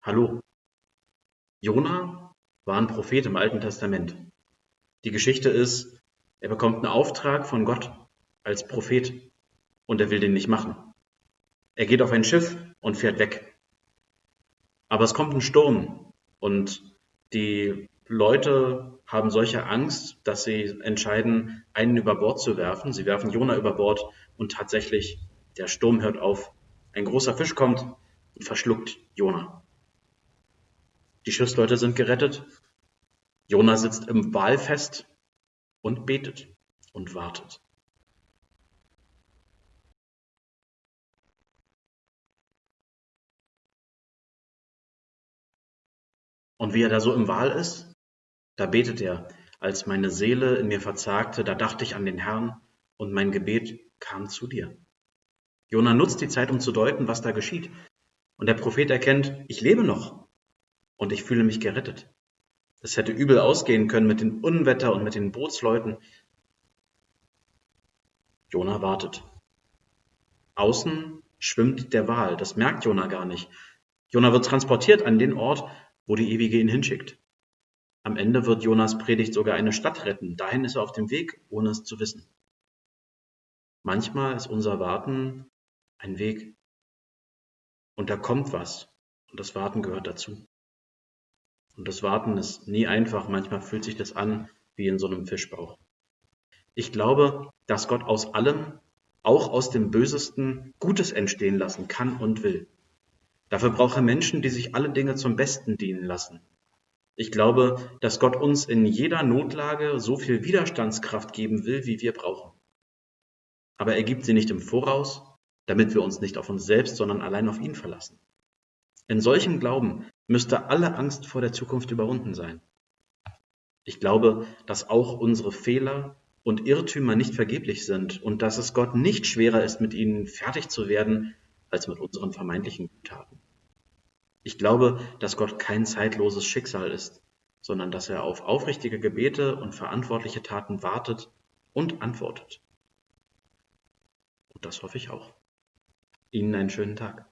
Hallo. Jona war ein Prophet im Alten Testament. Die Geschichte ist, er bekommt einen Auftrag von Gott als Prophet und er will den nicht machen. Er geht auf ein Schiff und fährt weg. Aber es kommt ein Sturm und die Leute haben solche Angst, dass sie entscheiden, einen über Bord zu werfen. Sie werfen Jona über Bord und tatsächlich der Sturm hört auf. Ein großer Fisch kommt und verschluckt Jona. Die Schiffsleute sind gerettet. Jona sitzt im Wal fest und betet und wartet. Und wie er da so im Wal ist, da betet er, als meine Seele in mir verzagte, da dachte ich an den Herrn und mein Gebet kam zu dir. Jona nutzt die Zeit, um zu deuten, was da geschieht. Und der Prophet erkennt, ich lebe noch und ich fühle mich gerettet. Es hätte übel ausgehen können mit dem Unwetter und mit den Bootsleuten. Jona wartet. Außen schwimmt der Wal, das merkt Jona gar nicht. Jona wird transportiert an den Ort, wo die Ewige ihn hinschickt. Am Ende wird Jonas Predigt sogar eine Stadt retten. Dahin ist er auf dem Weg, ohne es zu wissen. Manchmal ist unser Warten ein Weg. Und da kommt was. Und das Warten gehört dazu. Und das Warten ist nie einfach. Manchmal fühlt sich das an wie in so einem Fischbauch. Ich glaube, dass Gott aus allem, auch aus dem Bösesten, Gutes entstehen lassen kann und will. Dafür braucht er Menschen, die sich alle Dinge zum Besten dienen lassen. Ich glaube, dass Gott uns in jeder Notlage so viel Widerstandskraft geben will, wie wir brauchen. Aber er gibt sie nicht im Voraus, damit wir uns nicht auf uns selbst, sondern allein auf ihn verlassen. In solchem Glauben müsste alle Angst vor der Zukunft überwunden sein. Ich glaube, dass auch unsere Fehler und Irrtümer nicht vergeblich sind und dass es Gott nicht schwerer ist, mit ihnen fertig zu werden, als mit unseren vermeintlichen Taten. Ich glaube, dass Gott kein zeitloses Schicksal ist, sondern dass er auf aufrichtige Gebete und verantwortliche Taten wartet und antwortet. Und das hoffe ich auch. Ihnen einen schönen Tag.